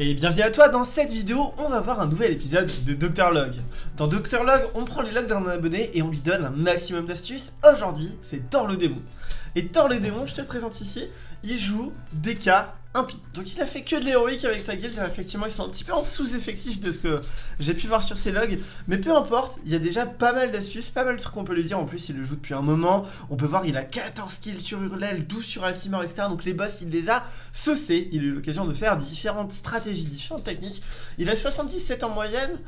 Et bienvenue à toi, dans cette vidéo, on va voir un nouvel épisode de Dr Log. Dans Dr Log, on prend les logs d'un abonné et on lui donne un maximum d'astuces. Aujourd'hui, c'est Thor le démon. Et Thor le démon, je te le présente ici, il joue DK Donc il a fait que de l'héroïque avec sa guilde, effectivement ils sont un petit peu en sous-effectif de ce que j'ai pu voir sur ses logs, mais peu importe, il y a déjà pas mal d'astuces, pas mal de trucs qu'on peut lui dire, en plus il le joue depuis un moment, on peut voir il a 14 kills sur Hurlel, 12 sur Altimer, etc. Donc les boss il les a saucés, il a eu l'occasion de faire différentes stratégies, différentes techniques, il a 77 en moyenne,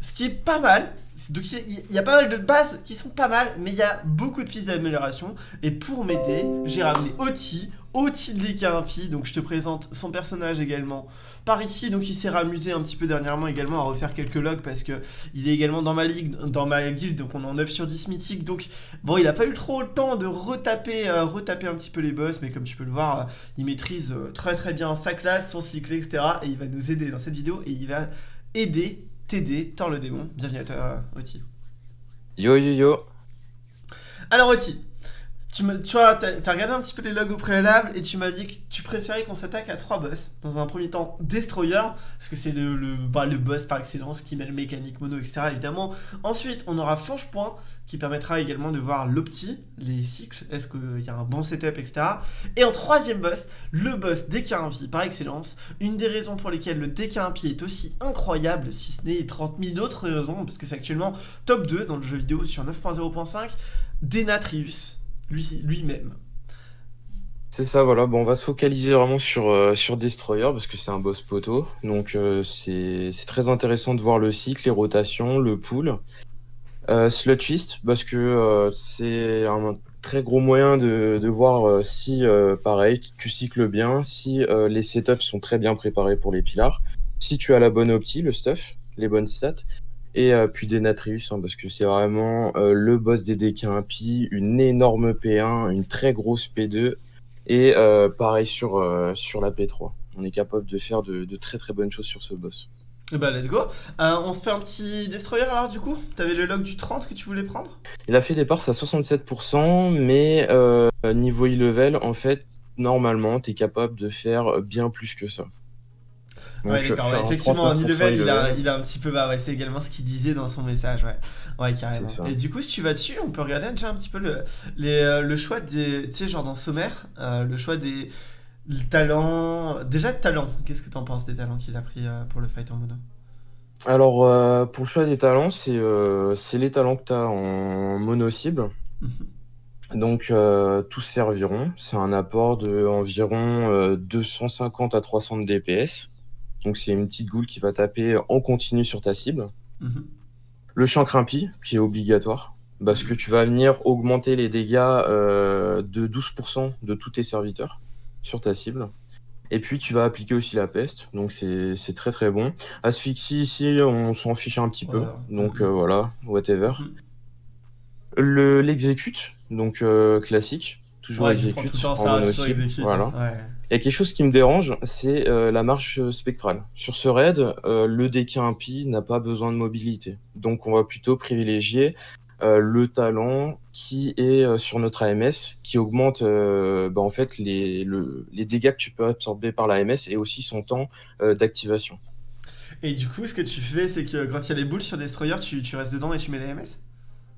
ce qui est pas mal, donc il y a pas mal de bases qui sont pas mal, mais il y a beaucoup de pistes d'amélioration, et pour m'aider, j'ai ramené Oti, Oti de DK donc je te présente son personnage également par ici, donc il s'est ramusé un petit peu dernièrement également à refaire quelques logs parce que il est également dans ma ligue, dans ma guilde, donc on est en 9 sur 10 mythique, donc bon il a pas eu trop le temps de retaper, euh, retaper un petit peu les boss, mais comme tu peux le voir, euh, il maîtrise euh, très très bien sa classe, son cycle, etc. Et il va nous aider dans cette vidéo et il va aider, t'aider, Thor le démon. Bienvenue à toi Oti. Yo yo yo Alors Oti, tu, tu vois, t'as regardé un petit peu les logs au préalable et tu m'as dit que tu préférais qu'on s'attaque à trois boss. Dans un premier temps, Destroyer, parce que c'est le, bah, boss par excellence qui met le mécanique mono, etc. évidemment. Ensuite, on aura Fange Point qui permettra également de voir l'opti, les cycles, est-ce qu'il y a un bon setup, etc. Et en troisième boss, le boss DK1 par excellence. Une des raisons pour lesquelles le DK1 est aussi incroyable, si ce n'est 30 000 autres raisons, parce que c'est actuellement top 2 dans le jeu vidéo sur 9.0.5, Denatrius lui-même. C'est ça, voilà. Bon, on va se focaliser vraiment sur, euh, sur Destroyer parce que c'est un boss poteau. Donc, euh, c'est très intéressant de voir le cycle, les rotations, le pool. Euh, Slot Twist parce que c'est un très gros moyen de, de voir si, pareil, tu cycles bien, si les setups sont très bien préparés pour les pilars, si tu as la bonne opti, le stuff, les bonnes stats, et euh, puis Denatrius, hein, parce que c'est vraiment euh, le boss des DK impie, une énorme P1, une très grosse P2, et euh, pareil sur, sur la P3. On est capable de faire de, très très bonnes choses sur ce boss. Et bah let's go. on se fait un petit destroyer alors du coup? T'avais le log du 30 que tu voulais prendre? Il a fait des parts à 67%, mais niveau e-level, en fait, normalement, tu es capable de faire bien plus que ça. Ouais, d'accord, effectivement, Nilevel, il a, il a un petit peu. Bah ouais, c'est également ce qu'il disait dans son message, ouais. Ouais, carrément. Et du coup, si tu vas dessus, on peut regarder déjà un petit peu le, les, euh, le choix des. Tu sais, genre dans Sommaire, euh, le choix des talents. Déjà de talents, qu'est-ce que t'en penses des talents qu'il a pris euh, pour le fight en mono? Alors, pour le choix des talents, c'est c'est les talents que tu as en mono cible. Mhm. Donc, tous serviront. C'est un apport de environ 250 à 300 DPS. Donc c'est une petite goule qui va taper en continu sur ta cible. Mhm. Le champ crimpi, qui est obligatoire, parce que tu vas venir augmenter les dégâts euh, de 12% de tous tes serviteurs sur ta cible. Et puis tu vas appliquer aussi la peste, donc c'est très très bon. Asphyxie ici, on s'en fiche un petit peu, donc euh, voilà, whatever. Mhm. L'exécute, donc euh, classique, toujours exécute, en voilà. Il y a quelque chose qui me dérange, c'est euh, la marche spectrale. Sur ce raid, euh, le DK impie n'a pas besoin de mobilité. Donc on va plutôt privilégier euh, le talent qui est sur notre AMS, qui augmente bah, en fait les, dégâts que tu peux absorber par l'AMS et aussi son temps d'activation. Et du coup, ce que tu fais, c'est que quand il y a les boules sur Destroyer, tu, tu restes dedans et tu mets l'AMS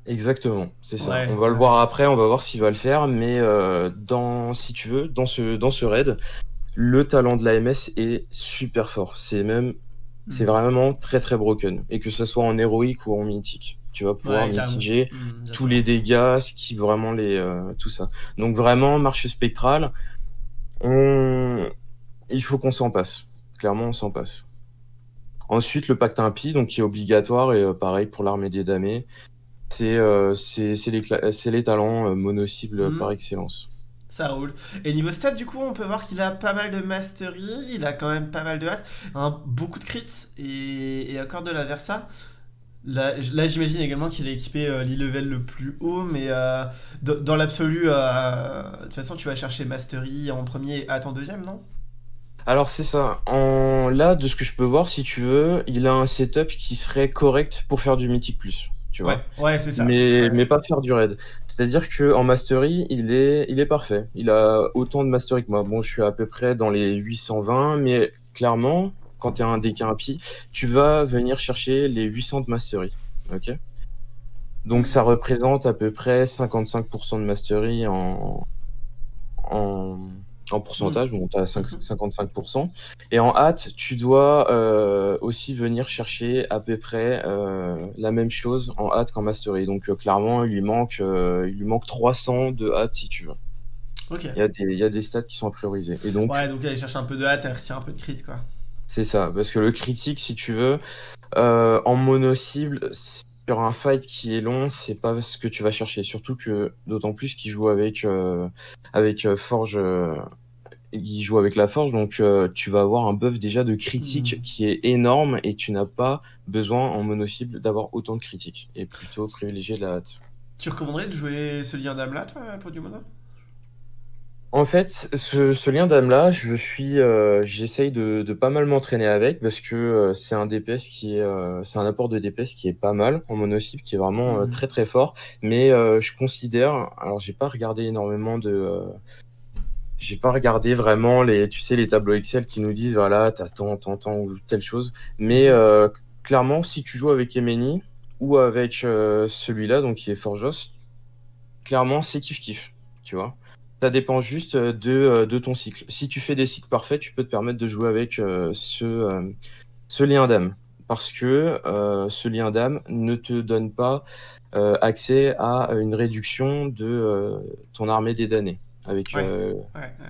Exactement, c'est ça. on va le voir après, on va voir s'il va le faire, mais euh, dans, si tu veux, dans ce, dans ce raid, le talent de l'AMS est super fort. C'est même, c'est hmm. vraiment très très broken. Et que ce soit en héroïque ou en mythique, tu vas pouvoir mitiger hmm, tous les dégâts, ce qui vraiment les, euh, tout ça. Donc vraiment, marche spectrale, on... il faut qu'on s'en passe. Clairement, on s'en passe. Ensuite, le pacte impie, donc qui est obligatoire et euh, pareil pour l'armée des damnés. Euh, c'est les, les talents euh, mono-cibles hmm. par excellence. Ça roule. Et niveau stats, du coup, on peut voir qu'il a pas mal de mastery, il a quand même pas mal de as, hein, beaucoup de crits et, et encore de la versa. Là, là j'imagine également qu'il a équipé euh, l'e-level le plus haut, mais dans l'absolu, de toute façon, tu vas chercher mastery en premier et en deuxième, non? Alors c'est ça. En... Là, de ce que je peux voir, si tu veux, il a un setup qui serait correct pour faire du Mythic Plus. Ouais, c'est ça. Mais, mais pas faire du raid. C'est-à-dire qu'en mastery, il est, il est parfait. Il a autant de mastery que moi. Bon, je suis à peu près dans les 820, mais clairement, quand tu es un deck impie, tu vas venir chercher les 800 de mastery. Ok? Donc ça représente à peu près 55% de mastery en, en, en pourcentage, donc tu as 55%. Et en hâte, tu dois euh, aussi venir chercher à peu près euh, la même chose en hâte qu'en mastery. Donc euh, clairement, il lui, manque, il lui manque 300 de hâte si tu veux. Il, y a des, il y a des stats qui sont à prioriser. Et donc, ouais, donc aller chercher un peu de hâte et retire un peu de crit, quoi. C'est ça, parce que le critique, si tu veux, en mono-cible, sur un fight qui est long, c'est pas ce que tu vas chercher. Surtout que, d'autant plus qu'il joue avec, avec Forge il joue avec la forge, donc euh, tu vas avoir un buff déjà de critique hmm. qui est énorme et tu n'as pas besoin en mono-cible d'avoir autant de critiques et plutôt privilégier la hâte. Tu recommanderais de jouer ce lien d'âme là, toi, pour du mono? En fait, ce, lien d'âme là, je suis, euh, j'essaye de, pas mal m'entraîner avec parce que euh, c'est un DPS qui est, c'est un apport de DPS qui est pas mal en mono-cible, qui est vraiment hmm. très très fort. Mais je considère, alors j'ai pas regardé énormément de j'ai pas regardé vraiment les, tu sais, les tableaux Excel qui nous disent voilà, t'as tant, tant, tant ou telle chose. Mais euh, clairement, si tu joues avec Emeni ou avec euh, celui-là, donc qui est Forjos, clairement, c'est kiff kiff, tu vois. Ça dépend juste de, de, ton cycle. Si tu fais des cycles parfaits, tu peux te permettre de jouer avec euh, ce, ce lien d'âme. Parce que ce lien d'âme ne te donne pas accès à une réduction de ton armée des damnés. Avec, euh,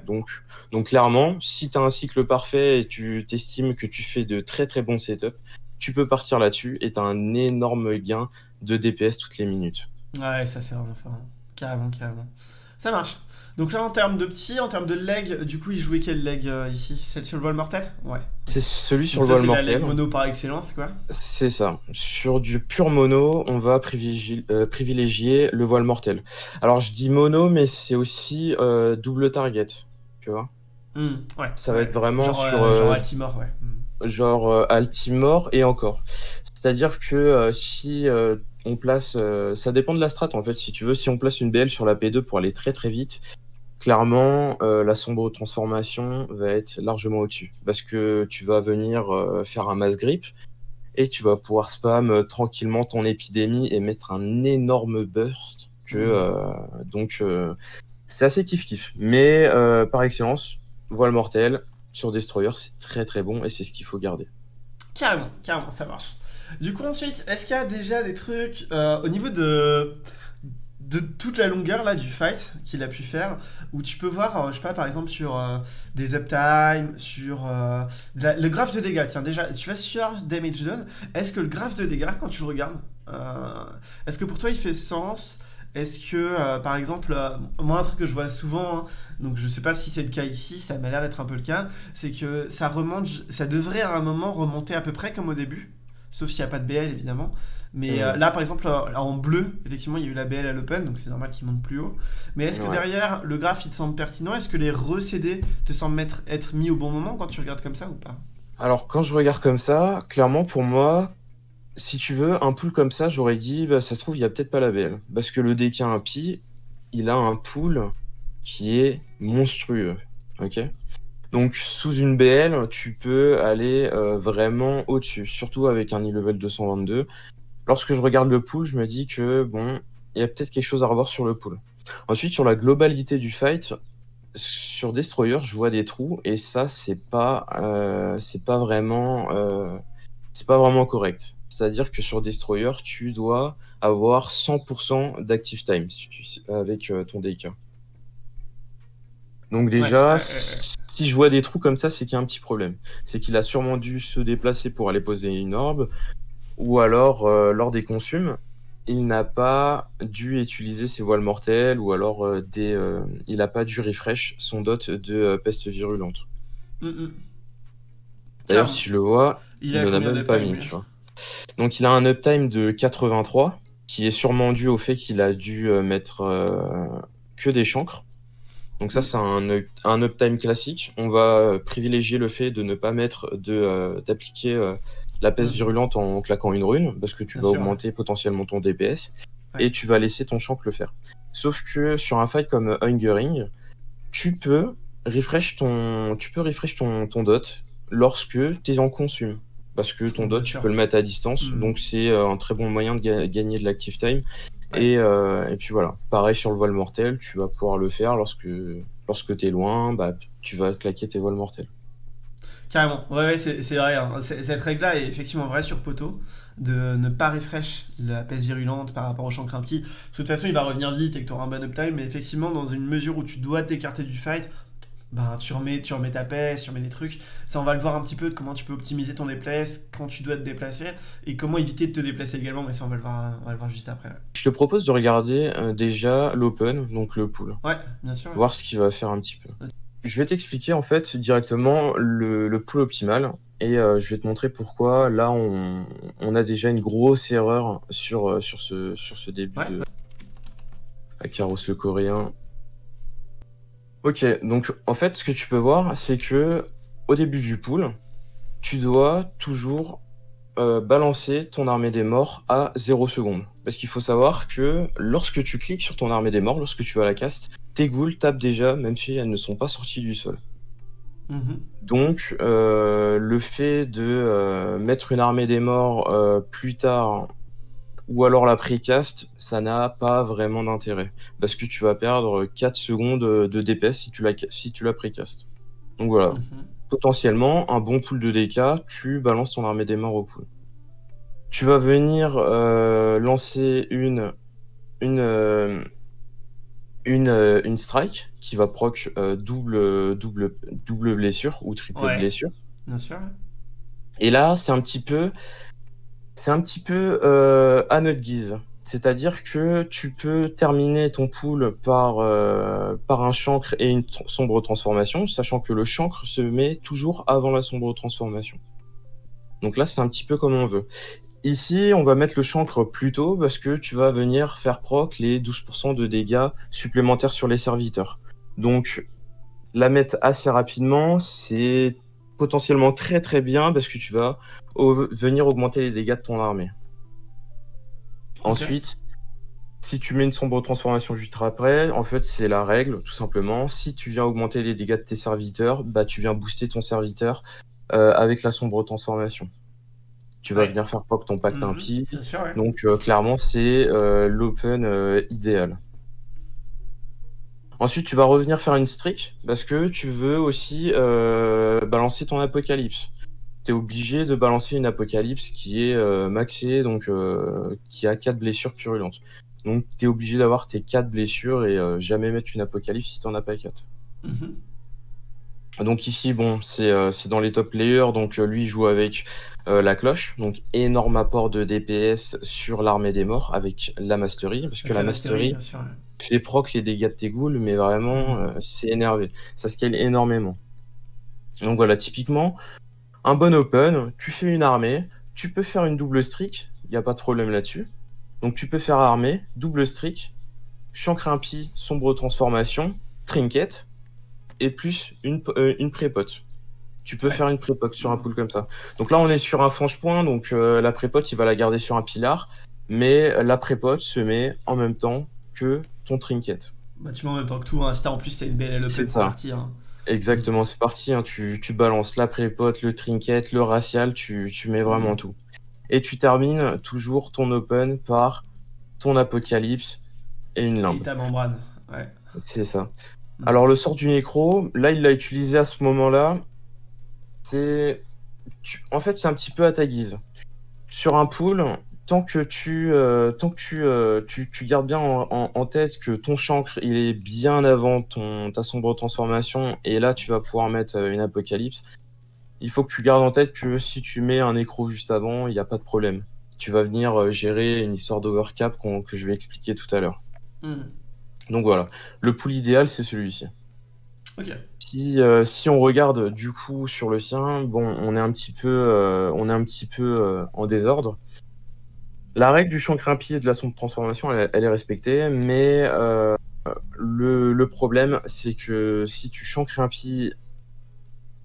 Donc, donc clairement, si tu as un cycle parfait et tu t'estimes que tu fais de très très bons setups, tu peux partir là-dessus et tu as un énorme gain de DPS toutes les minutes. Ouais, ça c'est vraiment. Carrément, carrément. Ça marche. Donc là, en termes de petits, en termes de leg, du coup, il jouait quel leg euh, ici? Celle sur le vol mortel? Ouais. C'est celui sur le vol mortel. C'est la leg mono par excellence, quoi C'est ça. Sur du pur mono, on va privilégier, euh, privilégier, le voile mortel. Alors, je dis mono, mais c'est aussi euh, double target, tu vois? Mmh, Ouais. Ça va être vraiment genre, sur... genre Altimore, ouais. Mmh. Genre Altimore et encore. C'est-à-dire que si on place, ça dépend de la strat en fait. Si tu veux, si on place une BL sur la P2 pour aller très très vite, clairement, euh, la sombre transformation va être largement au-dessus. Parce que tu vas venir euh, faire un mass grip et tu vas pouvoir spam euh, tranquillement ton épidémie et mettre un énorme burst. Que, mmh. donc, c'est assez kiff-kiff. Mais par excellence, voile mortel sur Destroyer, c'est très très bon et c'est ce qu'il faut garder. Carrément, carrément, ça marche. Du coup, ensuite, est-ce qu'il y a déjà des trucs au niveau de de toute la longueur là du fight qu'il a pu faire où tu peux voir euh, je sais pas par exemple sur euh, des uptime sur euh, le graphe de dégâts. Tiens déjà tu vas sur damage done est-ce que le graphe de dégâts quand tu le regardes est-ce que pour toi il fait sens? Est-ce que par exemple moi un truc que je vois souvent hein, donc je sais pas si c'est le cas ici ça m'a l'air d'être un peu le cas c'est que ça remonte ça devrait à un moment remonter à peu près comme au début sauf s'il n'y a pas de BL évidemment mais euh, là, par exemple, euh, en bleu, effectivement, il y a eu la BL à l'open, donc c'est normal qu'il monte plus haut. Mais est-ce que derrière, le graphe, il te semble pertinent? Est-ce que les recédés te semblent être, être mis au bon moment quand tu regardes comme ça ou pas? Alors, quand je regarde comme ça, clairement, pour moi, si tu veux, un pool comme ça, j'aurais dit, bah, ça se trouve, il n'y a peut-être pas la BL. Parce que le deck a un pi, il a un pool qui est monstrueux. Ok? Donc sous une BL, tu peux aller euh, vraiment au-dessus, surtout avec un e-level 222 lorsque je regarde le pool, je me dis que bon, il y a peut-être quelque chose à revoir sur le pool. Ensuite, sur la globalité du fight, sur Destroyer, je vois des trous et ça, c'est pas, euh, c'est pas vraiment, euh, c'est pas vraiment correct. C'est-à-dire que sur Destroyer, tu dois avoir 100% d'active time avec euh, ton DK. Donc déjà, si je vois des trous comme ça, c'est qu'il y a un petit problème. C'est qu'il a sûrement dû se déplacer pour aller poser une orbe, ou alors euh, lors des consumes, il n'a pas dû utiliser ses voiles mortelles ou alors euh, des, euh, il n'a pas dû refresh son dot de peste virulente. Mm, mm. D'ailleurs, si je le vois, il, ne l'a même pas mis. Donc il a un uptime de 83 qui est sûrement dû au fait qu'il a dû mettre que des chancres. Donc ça, mm. c'est un, un, uptime classique. On va privilégier le fait de ne pas mettre de d'appliquer la peste virulente en claquant une rune, parce que tu vas augmenter potentiellement ton DPS, et tu vas laisser ton champ le faire. Sauf que sur un fight comme Hungering, tu peux refresh ton, tu peux refresh ton, ton dot lorsque tu es en consume. Parce que ton dot, tu peux le mettre à distance, Mmh. donc c'est euh, un très bon moyen de ga- gagner de l'active time. Ouais. Et, euh, et puis voilà, pareil sur le voile mortel, tu vas pouvoir le faire lorsque, lorsque tu es loin, bah, tu vas claquer tes voiles mortels. Carrément, ouais, ouais c'est vrai. hein. Cette règle-là est effectivement vraie sur poteau, de ne pas refresh la peste virulente par rapport au chancre impie. Parce que de toute façon, il va revenir vite et que tu auras un bon uptime, mais effectivement, dans une mesure où tu dois t'écarter du fight, ben, tu, remets, tu remets ta peste, tu remets des trucs. Ça, on va le voir un petit peu de comment tu peux optimiser ton déplace, quand tu dois te déplacer, et comment éviter de te déplacer également, mais ça, on va le voir, on va le voir juste après. Je te propose de regarder euh, déjà l'open, donc le pool, Ouais, bien sûr. voir ce qu'il va faire un petit peu. Je vais t'expliquer en fait directement le, le pool optimal et euh, je vais te montrer pourquoi là on, on a déjà une grosse erreur sur, euh, sur, ce, sur ce début Ouais. de à Carros le coréen. Ok, donc en fait ce que tu peux voir c'est que au début du pool, tu dois toujours euh, balancer ton armée des morts à 0 secondes. Parce qu'il faut savoir que lorsque tu cliques sur ton armée des morts, lorsque tu vas à la caste, tes ghouls tapent déjà, même si elles ne sont pas sorties du sol. Mhm. Donc, euh, le fait de euh, mettre une armée des morts euh, plus tard, ou alors la pré-cast, ça n'a pas vraiment d'intérêt. Parce que tu vas perdre 4 secondes de DPS si tu la, si tu la pré-cast. Donc voilà, Mhm. potentiellement, un bon pool de DK, tu balances ton armée des morts au pool. Tu vas venir lancer une, une, une, euh, une strike qui va proc euh, double, double, double blessure ou triple Ouais. blessure. Bien sûr. Et là, c'est un petit peu, c'est un petit peu euh, à notre guise. C'est-à-dire que tu peux terminer ton pool par, euh, par un chancre et une sombre transformation, sachant que le chancre se met toujours avant la sombre transformation. Donc là, c'est un petit peu comme on veut. Ici, on va mettre le chancre plus tôt parce que tu vas venir faire proc les 12% de dégâts supplémentaires sur les serviteurs. Donc, la mettre assez rapidement, c'est potentiellement très très bien parce que tu vas au- venir augmenter les dégâts de ton armée. Ensuite, si tu mets une sombre transformation juste après, en fait, c'est la règle, tout simplement. Si tu viens augmenter les dégâts de tes serviteurs, bah, tu viens booster ton serviteur euh, avec la sombre transformation. Tu vas Ouais. venir faire proc ton pacte impie. Bien sûr, ouais. Donc, euh, clairement, c'est euh, l'open euh, idéal. Ensuite, tu vas revenir faire une streak parce que tu veux aussi balancer ton apocalypse. Tu es obligé de balancer une apocalypse qui est maxée, donc qui a 4 blessures purulentes. Donc, tu es obligé d'avoir tes 4 blessures et jamais mettre une apocalypse si tu as pas 4. Mhm. Donc ici, bon, c'est euh, dans les top players, donc euh, lui il joue avec euh, la cloche, donc énorme apport de DPS sur l'armée des morts avec la mastery, parce que la mastery, mastery bien sûr, ouais. fait proc les dégâts de tes ghouls, mais vraiment, euh, c'est énervé. Ça scale énormément. Donc voilà, typiquement, un bon open, tu fais une armée, tu peux faire une double streak, il n'y a pas de problème là-dessus. Donc tu peux faire armée, double streak, chancre impie, sombre transformation, trinket, et plus une, euh, une prépote. Tu peux Ouais. faire une prépote sur un pool comme ça. Donc là, on est sur un franche point, donc euh, la prépote, il va la garder sur un pilar, mais la prépote se met en même temps que ton trinket. Bah, tu mets en même temps que tout. Hein. Si en plus t'as une belle open, C'est parti. Hein. Exactement, c'est parti. hein. Tu, tu balances la prépote, le trinket, le racial, tu, tu mets vraiment Mhm. tout. Et tu termines toujours ton open par ton apocalypse et une Et limbe. ta membrane. Ouais. C'est ça. Mhm. Alors le sort du nécro, là il l'a utilisé à ce moment-là. C'est, en fait, c'est un petit peu à ta guise. Sur un pool, tant que tu, euh, tant que tu, euh, tu, tu gardes bien en, en- en tête que ton chancre il est bien avant ton ta sombre transformation, et là tu vas pouvoir mettre euh, une apocalypse. Il faut que tu gardes en tête que si tu mets un nécro juste avant, il n'y a pas de problème. Tu vas venir gérer une histoire d'overcap que je vais expliquer tout à l'heure. Mhm. Donc voilà, le pool idéal c'est celui-ci. Ok. Si, euh, si on regarde du coup sur le sien, bon, on est un petit peu, euh, on est un petit peu euh, en désordre. La règle du impie et de la sombre transformation, elle, elle est respectée, mais le, le problème, c'est que si tu impie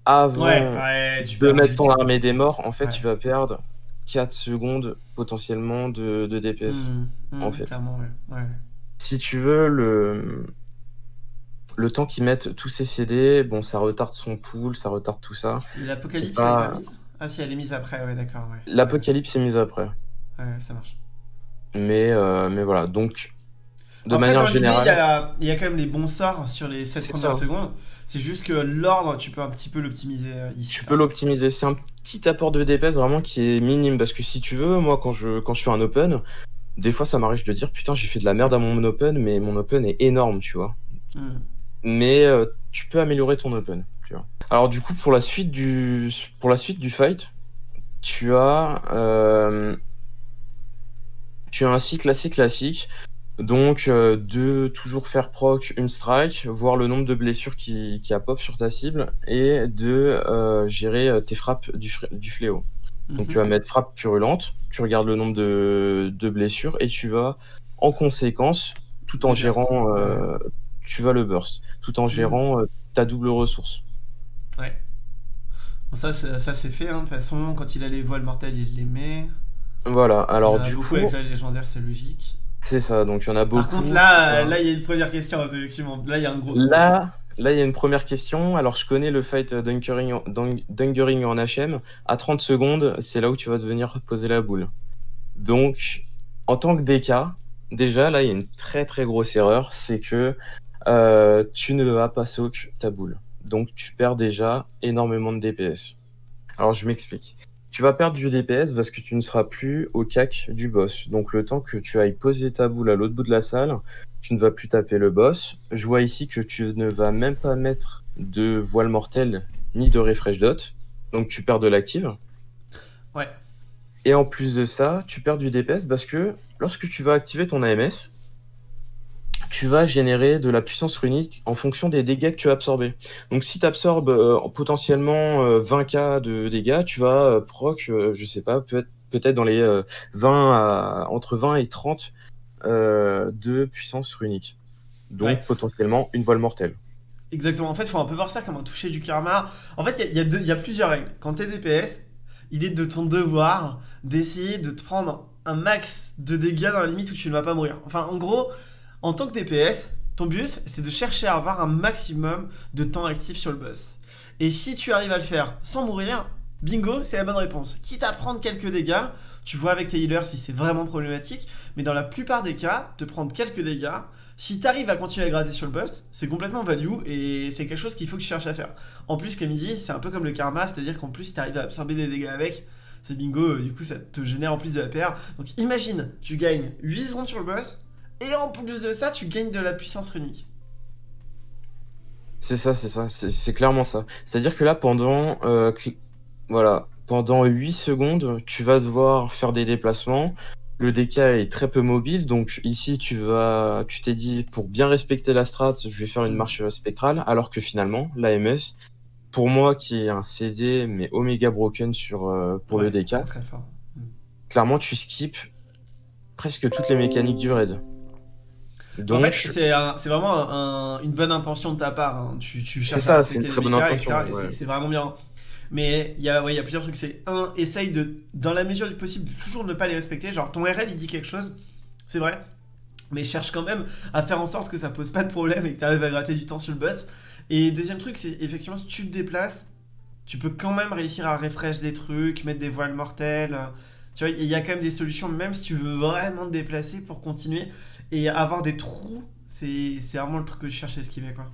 avant Ouais, ouais, tu de mettre ton armée des morts, en fait, Ouais. tu vas perdre 4 secondes potentiellement de, de DPS. Mhm. Mhm, en fait. Si tu veux, le... le temps qu'ils mettent tous ces CD, bon, ça retarde son pool, ça retarde tout ça. L'Apocalypse, elle est pas mise Ah si, elle est mise après, ouais, d'accord. Ouais. L'Apocalypse est mise après. Ouais, ça marche. Mais, euh, mais voilà, donc de manière générale. Il y, a quand même les bons sorts sur les 7 premières secondes. C'est juste que l'ordre, tu peux un petit peu l'optimiser euh, ici. Tu peux l'optimiser. C'est un petit apport de DPS vraiment qui est minime. Parce que si tu veux, moi, quand je, quand je fais un open, des fois, ça m'arrive de dire Putain, j'ai fait de la merde à mon open, mais mon open est énorme, tu vois. Hmm. Mais euh, tu peux améliorer ton open. Tu vois. Alors, du coup, pour la suite du, pour la suite du fight, tu as. Euh, tu as un cycle assez classique donc, euh, de toujours faire proc une strike, voir le nombre de blessures qui, qui a pop sur ta cible, et de gérer tes frappes du, du fléau. Donc, tu vas mhm. mettre frappe purulente, tu regardes le nombre de, de blessures, et tu vas, en conséquence, tout en gérant, tu vas le burst, tout en mhm. gérant ta double ressource. Ouais. ça, ça c'est fait, hein, de toute façon, quand il a les voiles mortelles, il les met. Voilà, alors du coup... avec la légendaire, c'est logique. C'est ça, donc il y en a beaucoup. Par contre, là, là, il y a une première question, effectivement. Là, il y a un gros. Là, là, il y a une première question. Alors, je connais le fight Dunkering en, HM. À 30 secondes, c'est là où tu vas venir poser la boule. Donc, en tant que DK, déjà, là, il y a une très très grosse erreur. C'est que euh, tu ne vas pas soak ta boule. Donc, tu perds déjà énormément de DPS. Alors, je m'explique. Tu vas perdre du DPS parce que tu ne seras plus au cac du boss. Donc le temps que tu ailles poser ta boule à l'autre bout de la salle, tu ne vas plus taper le boss. Je vois ici que tu ne vas même pas mettre de voile mortelle ni de refresh dot. Donc tu perds de l'active. Ouais. Et en plus de ça, tu perds du DPS parce que lorsque tu vas activer ton AMS, tu vas générer de la puissance runique en fonction des dégâts que tu as absorbés. Donc si tu absorbes euh, potentiellement 20k euh, de dégâts, tu vas euh, proc, je sais pas, peut-être peut-être dans les 20 entre 20 et 30 de puissance runique. Donc potentiellement une voile mortelle. Exactement. En fait, il faut un peu voir ça comme un toucher du karma. En fait, il y, y, a plusieurs règles. Quand tu es DPS, il est de ton devoir d'essayer de te prendre un max de dégâts dans la limite où tu ne vas pas mourir. Enfin, en gros, en tant que DPS, ton but, c'est de chercher à avoir un maximum de temps actif sur le boss. Et si tu arrives à le faire sans mourir, bingo, c'est la bonne réponse. Quitte à prendre quelques dégâts, tu vois avec tes healers si c'est vraiment problématique, mais dans la plupart des cas, te prendre quelques dégâts, si tu arrives à continuer à gratter sur le boss, c'est complètement value et c'est quelque chose qu'il faut que tu cherches à faire. En plus, comme il dit, c'est un peu comme le karma, c'est-à-dire qu'en plus, si tu arrives à absorber des dégâts avec, c'est bingo, du coup ça te génère en plus de la PR. Donc imagine, tu gagnes 8 secondes sur le boss, et en plus de ça, tu gagnes de la puissance runique. C'est ça, c'est ça, c'est clairement ça. C'est-à-dire que là, pendant, euh, voilà, pendant 8 secondes, tu vas devoir faire des déplacements. Le DK est très peu mobile, donc ici tu vas, tu t'es dit pour bien respecter la strat, je vais faire une marche spectrale, alors que finalement l'AMS, pour moi qui est un CD mais Omega broken sur euh, pour le DK, mm. clairement tu skips presque toutes les mécaniques du raid en fait, c'est vraiment une bonne intention de ta part. Hein. Tu, tu cherches ça, à respecter les méca, C'est vraiment bien. Mais il y, a, ouais, y a plusieurs trucs. C'est un, essaye de, dans la mesure du possible, de toujours ne pas les respecter. Genre, ton RL, il dit quelque chose, c'est vrai. Mais cherche quand même à faire en sorte que ça pose pas de problème et que tu arrives à gratter du temps sur le boss. Et deuxième truc, c'est effectivement, si tu te déplaces, tu peux quand même réussir à refresh des trucs, mettre des voiles mortelles. Tu vois, il y a quand même des solutions, même si tu veux vraiment te déplacer pour continuer. Et avoir des trous, c'est vraiment le truc que je cherche à esquiver, quoi.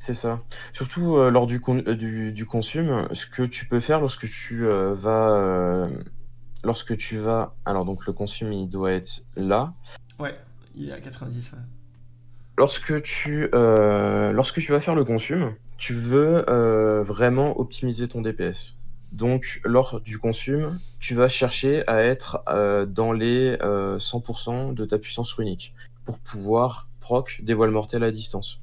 C'est ça. Surtout euh, lors du, con euh, du, du consume, ce que tu peux faire lorsque tu euh, vas. lorsque tu vas. Alors, donc le consume, il doit être là. Ouais, il est à 90, ouais. Lorsque tu, lorsque tu vas faire le consume, tu veux vraiment optimiser ton DPS. Donc, lors du consume, tu vas chercher à être euh, dans les 100% euh, de ta puissance runique pour pouvoir proc des voiles mortelles à distance.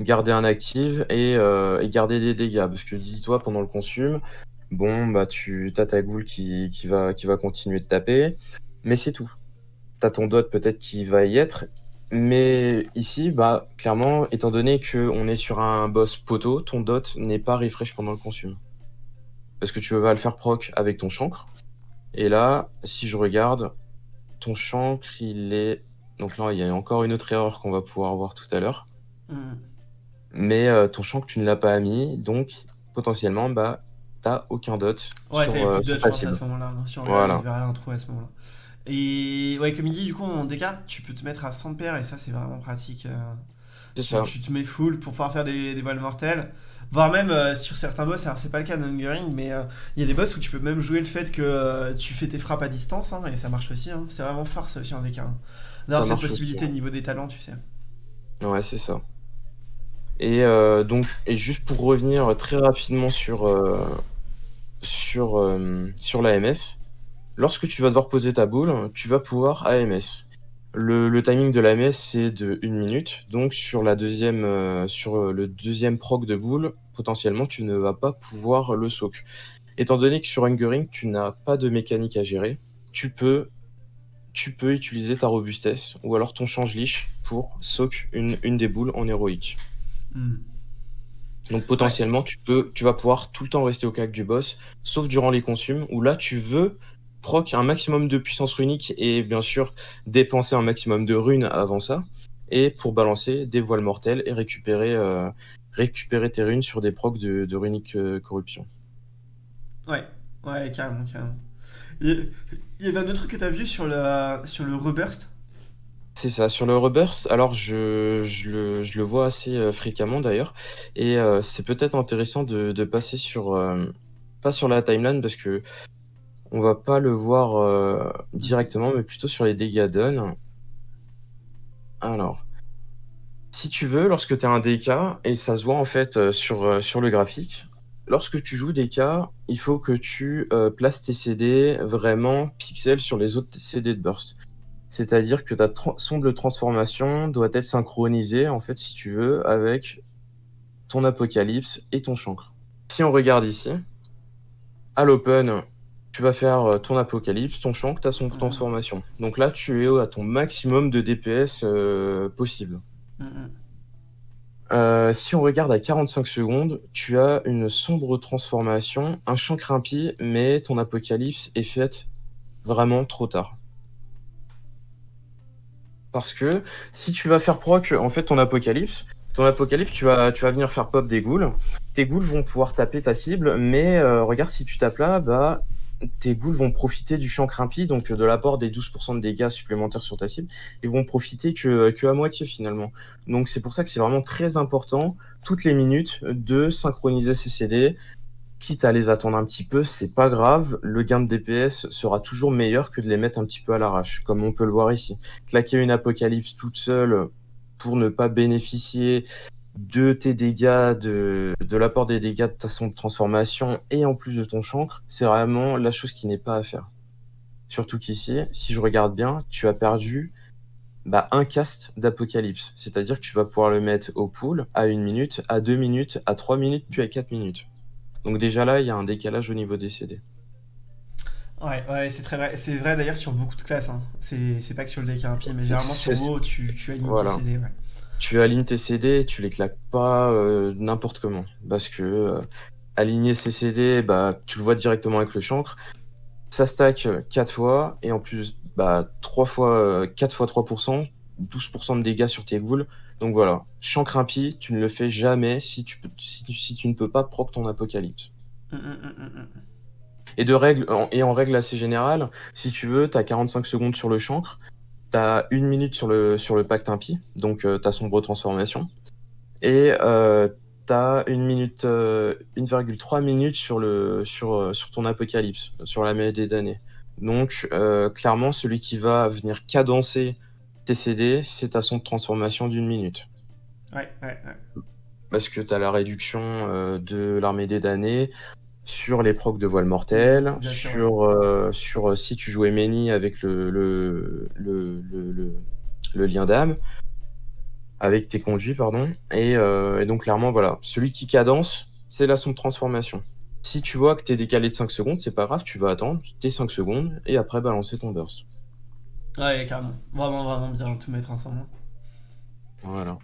Garder un active euh, et, garder des dégâts. Parce que dis-toi, pendant le consume, bon, bah, tu as ta goule qui, va, continuer de taper, mais c'est tout. Tu as ton dot peut-être qui va y être, mais ici, bah, clairement, étant donné qu'on est sur un boss poteau, ton dot n'est pas refresh pendant le consume parce que tu vas le faire proc avec ton chancre. Et là, si je regarde, ton chancre, il est... Donc là, il y a encore une autre erreur qu'on va pouvoir voir tout à l'heure. Mm. Mais euh, ton champ que tu ne l'as pas mis, donc potentiellement, bah, t'as aucun dot. Ouais, t'avais plus de dot, à ce moment-là. Hein, on voilà. verrait un trou à ce moment-là. Et ouais, comme il dit, du coup, en DK, tu peux te mettre à 100 paires et ça, c'est vraiment pratique. Euh. Tu, tu, te mets full pour pouvoir faire des, des voiles mortelles. Voire même euh, sur certains boss, alors c'est pas le cas d'Hungering, mais euh, il y a des boss où tu peux même jouer le fait que tu fais tes frappes à distance, hein, et ça marche aussi. Hein. C'est vraiment fort ça aussi en DK. Hein. D'avoir cette possibilité au niveau des talents, tu sais. Ouais, c'est ça. Et donc, et juste pour revenir très rapidement sur, sur, sur l'AMS, Lorsque tu vas devoir poser ta boule, tu vas pouvoir AMS. Le, timing de l'AMS, c'est de 1 minute. Donc, sur, la deuxième, euh, sur le deuxième proc de boule, potentiellement, tu ne vas pas pouvoir le soak. Étant donné que sur Hungering, tu n'as pas de mécanique à gérer, tu peux, tu peux utiliser ta robustesse ou alors ton change liche pour soak une, une des boules en héroïque. Hmm. Donc potentiellement, tu, peux, tu vas pouvoir tout le temps rester au cac du boss, sauf durant les consumes, où là, tu veux proc un maximum de puissance runique et bien sûr dépenser un maximum de runes avant ça. Et pour balancer des voiles mortelles et récupérer, euh, tes runes sur des procs de, runique euh, corruption. Ouais, ouais, carrément, carrément. Il y avait un autre truc que tu vu sur le reburst C'est ça, sur le reburst, alors je, je, le, je le, vois assez euh, fréquemment d'ailleurs, et c'est peut-être intéressant de, de, passer sur, pas sur la timeline, parce que on va pas le voir euh, directement, mais plutôt sur les dégâts done. Alors, si tu veux, lorsque tu as un DK, et ça se voit en fait euh, sur, euh, sur le graphique, lorsque tu joues DK, il faut que tu places tes CD vraiment pixels sur les autres CD de burst. C'est-à-dire que ta sonde de transformation doit être synchronisée, en fait, si tu veux, avec ton apocalypse et ton chancre. Si on regarde ici, à l'open, tu vas faire euh, ton apocalypse, ton champ, tu as son mhm. transformation. Donc là, tu es à ton maximum de DPS euh, possible. Mhm. Euh, si on regarde à 45 secondes, tu as une sombre transformation, un champ crimpi, mais ton apocalypse est fait vraiment trop tard. Parce que si tu vas faire proc en fait ton apocalypse, ton apocalypse, tu vas, tu vas venir faire pop des ghouls. Tes ghouls vont pouvoir taper ta cible, mais regarde si tu tapes là, bah tes ghouls vont profiter du champ crimpi, donc de l'apport des 12% de dégâts supplémentaires sur ta cible, et vont profiter que, que à moitié finalement. Donc c'est pour ça que c'est vraiment très important, toutes les minutes, de synchroniser ces CD, quitte à les attendre un petit peu, c'est pas grave, le gain de DPS sera toujours meilleur que de les mettre un petit peu à l'arrache, comme on peut le voir ici. Claquer une apocalypse toute seule pour ne pas bénéficier de tes dégâts, de, l'apport des dégâts de ta son de transformation et en plus de ton chancre, c'est vraiment la chose qui n'est pas à faire. Surtout qu'ici, si je regarde bien, tu as perdu bah, un cast d'apocalypse. C'est-à-dire que tu vas pouvoir le mettre au pool à une minute, à deux minutes, à trois minutes, puis à quatre minutes. Donc déjà là, il y a un décalage au niveau des CD. Ouais, ouais c'est très vrai. C'est vrai d'ailleurs sur beaucoup de classes. Hein. C'est pas que sur le deck pied, mais généralement sur WoW, tu, tu alignes voilà. CD. Ouais tu alignes tes CD, tu les claques pas euh, n'importe comment. Parce que euh, aligner ces CD, bah, tu le vois directement avec le chancre. Ça stack 4 fois, et en plus, bah, 3 fois, 4 fois 3%, 12% de dégâts sur tes ghouls. Donc voilà, chancre impie, tu ne le fais jamais si tu, si, tu ne peux pas proc ton apocalypse. Hum, hum, hum, et, de règle, et en règle assez générale, si tu veux, tu as 45 secondes sur le chancre, T'as une minute sur le, sur le pacte impie, donc euh, ta sombre transformation. Et euh, t'as une minute, 1,3 euh, minutes sur, le, sur, euh, sur ton apocalypse, sur la mêlée des damnés. Donc, clairement, celui qui va venir cadencer tes CD, c'est ta sombre transformation d'une minute. Ouais, ouais, ouais. Parce que tu as la réduction de l'armée des damnés, sur les procs de voile mortelle, sur, euh, sur euh, si tu jouais Meni avec le, le, le, lien d'âme, avec tes conduits, pardon. Euh, et, donc, clairement, voilà, celui qui cadence, c'est la son de transformation. Si tu vois que tu es décalé de 5 secondes, c'est pas grave, tu vas attendre tes 5 secondes et après balancer ton burst. Ouais, carrément. Vraiment, vraiment bien tout mettre ensemble. Voilà.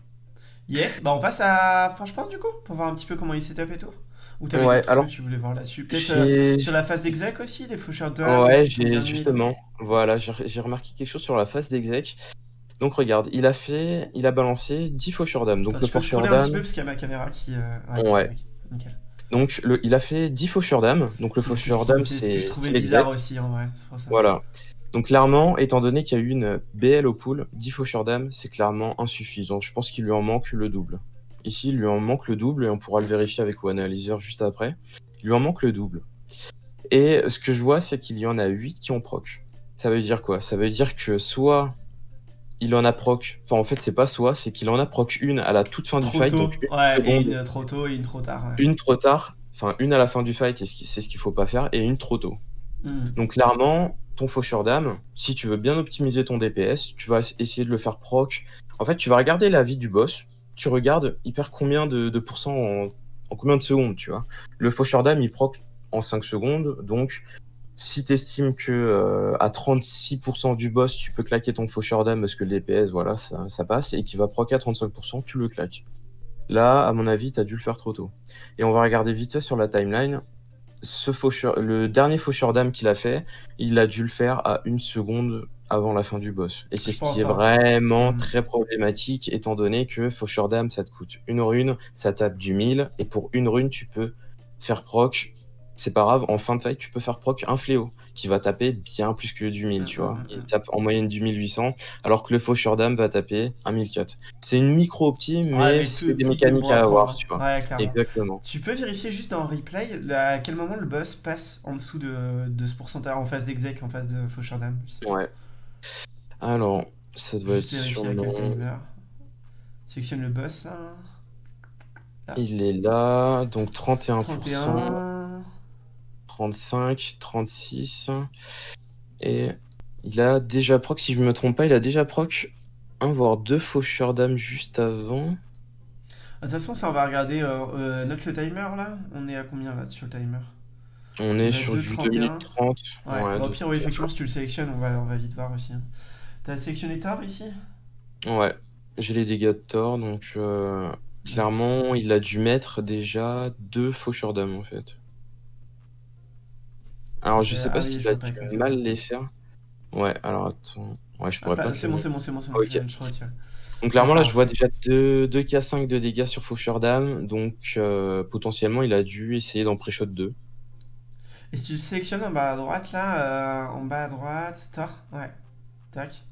Yes, bah on passe à Franchement, du coup, pour voir un petit peu comment il s'est et tout. Ou t'avais ouais, alors, que tu voulais voir là-dessus? Peut-être euh, sur la phase d'exec aussi, les faucheurs Ouais, j'ai justement. Voilà, j'ai remarqué quelque chose sur la phase d'exec. Donc regarde, il a fait, il a balancé 10 faucheurs dames. Donc le faucheur scroller un petit peu parce qu'il y a ma caméra qui. euh, Ouais. Nickel. donc le, il a fait 10 faucheurs dames. Donc le faucheur dame, C'est ce que je trouvais bizarre aussi en vrai. c'est pour ça. Voilà. Donc clairement, étant donné qu'il y a eu une BL au pool, 10 faucheurs dames, c'est clairement insuffisant. Je pense qu'il lui en manque le double. Ici, il lui en manque le double et on pourra le vérifier avec OneAnalyzer juste après. Il lui en manque le double. Et ce que je vois, c'est qu'il y en a 8 qui ont proc. Ça veut dire quoi? Ça veut dire que soit il en a proc, enfin en fait c'est pas soit, c'est qu'il en a proc une à la toute fin du fight, tôt. donc une Ouais, et seconde. une trop tôt et une trop tard. ouais. une trop tard, enfin une à la fin du fight, c'est ce qu'il faut pas faire, et une trop tôt. Hmm. Donc clairement, ton faucheur d'âme, si tu veux bien optimiser ton DPS, tu vas essayer de le faire proc. En fait, tu vas regarder la vie du boss, tu regardes, il perd combien de, pourcents en, en combien de secondes, tu vois. Le faucheur d'âme, il proc en 5 secondes, donc si tu estimes que euh, à 36% du boss, tu peux claquer ton faucheur d'âme parce que le DPS, voilà, ça, ça passe, et qu'il va proc à 35%, tu le claques. Là, à mon avis, tu as dû le faire trop tôt. Et on va regarder vite fait sur la timeline. Ce faucheur, le dernier faucheur d'âme qu'il a fait, il a dû le faire à une seconde avant la fin du boss. Et c'est ce qui est vraiment Mm. très problématique, étant donné que faucheur d'âme, ça te coûte une rune, ça tape du 1000, et pour une rune, tu peux faire proc. C'est pas grave, en fin de fight, tu peux faire proc un fléau, qui va taper bien plus que du 1000, tu Mm, vois. mm, Il mm. tape en moyenne du 1800, alors que le faucheur d'âme va taper un 1004. C'est une micro-opti, mais, Ouais, c'est des mécaniques à avoir, tu vois. Ouais. Exactement. Tu peux vérifier juste dans replay là, à quel moment le boss passe en dessous de, de ce pourcentage en phase d'exec, en phase de faucheur d'âme. Ouais. Alors, ça doit Juste être timer. Sélectionne le boss là. Il est là, donc 31%, 31. 35, 36. Et il a déjà proc, si je me trompe pas, il a déjà proc un voire deux faucheurs d'âme juste avant. De toute façon, ça on va regarder. Euh, euh, note le timer là. On est à combien là sur le timer? On est sur deux du 31. 2 minutes 30. Ouais, Ouais, au pire, oui, effectivement, si tu le sélectionnes, on va, on va vite voir aussi. hein. T'as sélectionné Thor ici? Ouais, j'ai les dégâts de Thor, donc euh, clairement, il a dû mettre déjà deux faucheurs d'âme en fait. Alors, je Euh, sais pas pas, dû quoi. mal les faire. Ouais, alors attends. Ouais, je pourrais pas. C'est bon, c'est bon, c'est bon, c'est bon, je, retire. Donc clairement là je vois déjà 2, 2k5 de dégâts sur Faucheur d'âme, donc euh, potentiellement il a dû essayer d'en pré-shot 2. Et si tu le sélectionnes en bas à droite, là, euh, en bas à droite, Thor, ouais, tac.